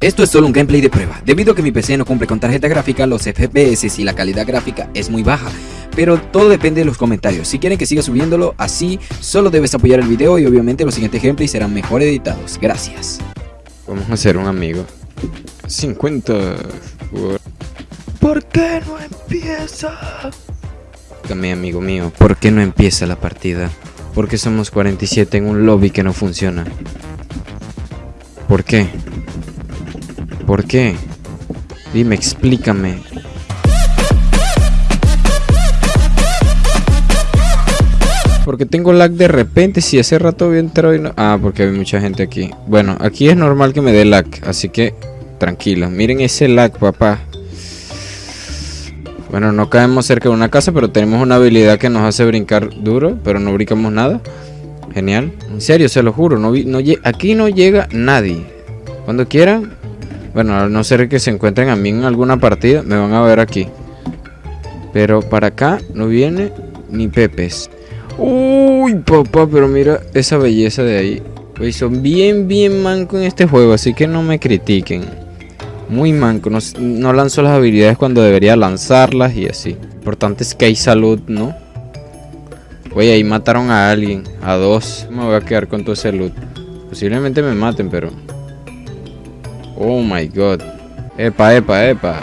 Esto es solo un gameplay de prueba, debido a que mi PC no cumple con tarjeta gráfica, los FPS y la calidad gráfica es muy baja, pero todo depende de los comentarios, si quieren que siga subiéndolo así, solo debes apoyar el video y obviamente los siguientes gameplays serán mejor editados, gracias. Vamos a hacer un amigo. 50. ¿Por qué no empieza? Mi amigo mío, ¿por qué no empieza la partida? Porque somos 47 en un lobby que no funciona. ¿Por qué? ¿Por qué? Dime, explícame. Porque tengo lag de repente, si hace rato había entrado y no... Ah, porque hay mucha gente aquí. Bueno, aquí es normal que me dé lag, así que tranquilo. Miren ese lag, papá. Bueno, no caemos cerca de una casa, pero tenemos una habilidad que nos hace brincar duro, pero no brincamos nada. Genial. En serio, se lo juro. No, aquí no llega nadie. Cuando quieran, bueno, a no ser que se encuentren a mí en alguna partida, me van a ver aquí. Pero para acá no viene ni pepes. Uy, papá, pero mira esa belleza de ahí. Pues son bien, bien manco en este juego, así que no me critiquen. Muy manco, no, no lanzo las habilidades cuando debería lanzarlas y así. Importante es que hay salud, ¿no? Oye, ahí mataron a alguien, a dos. Me voy a quedar con todo ese loot. Posiblemente me maten, pero... Oh my god. Epa, epa, epa.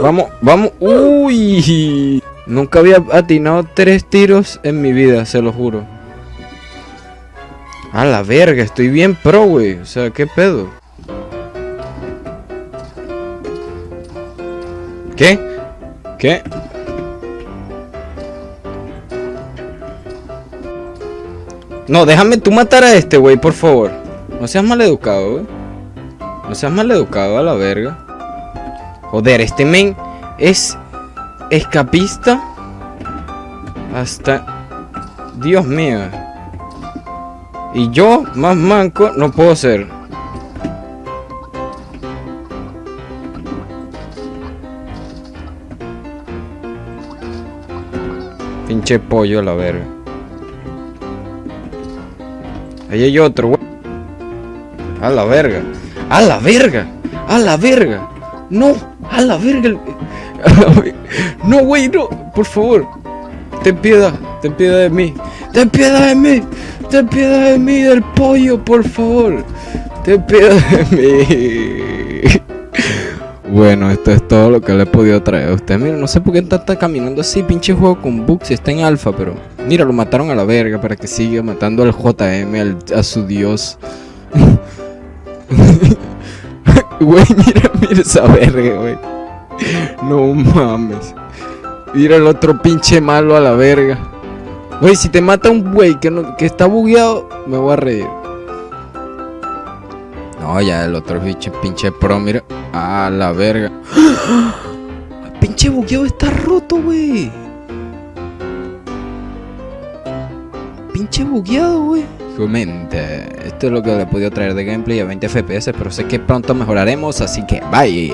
Vamos, vamos. Uy. Nunca había atinado tres tiros en mi vida, se lo juro. A la verga, estoy bien pro, güey. O sea, ¿qué pedo? ¿Qué? ¿Qué? No, déjame tú matar a este, güey, por favor. No seas mal educado, güey. No seas mal educado a la verga. Joder, este men es escapista hasta... Dios mío. Y yo, más manco, no puedo ser. Pinche pollo a la verga. Ahí hay otro, güey. A la verga. A la verga. A la verga. No. A la verga. No, güey, no. Por favor. Ten piedad. Ten piedad de mí. Ten piedad de mí. Ten piedad de mí, del pollo, por favor. Ten piedad de mí. Bueno, esto es todo lo que le he podido traer a usted. Mira, no sé por qué está, caminando así, pinche juego con bugs. Está en alfa, pero... Mira, lo mataron a la verga para que siga matando al JM, a su dios. Güey, mira, mira esa verga, güey. No mames. Mira el otro pinche malo a la verga. Güey, si te mata un güey que, que está bugueado, me voy a reír. No, ya el otro pinche, pinche pro, mira. A la verga. Pinche bugueado está roto, güey. Pinche bugueado, güey. Comente. Esto es lo que le podido traer de gameplay a 20 FPS, pero sé que pronto mejoraremos, así que bye.